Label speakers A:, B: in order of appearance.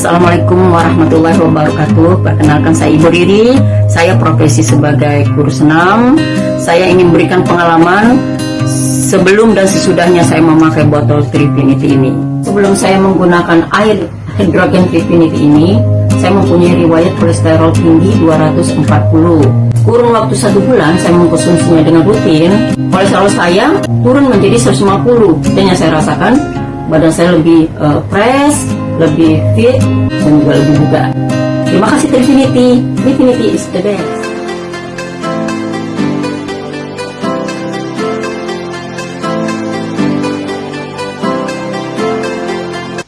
A: Assalamualaikum warahmatullahi wabarakatuh. Perkenalkan saya Ibu Riri. Saya profesi sebagai guru senam. Saya ingin berikan pengalaman Sebelum dan sesudahnya saya memakai botol Trifinity ini. Sebelum saya menggunakan air hidrogen Trifinity ini Saya mempunyai riwayat kolesterol tinggi 240 Kurun waktu satu bulan saya mengkonsumsinya dengan rutin. Kolesterol saya turun menjadi 150 Dan yang saya rasakan badan saya lebih uh, fresh lebih fit dan juga lebih bugar. Terima kasih Infinity. Infinity is the best.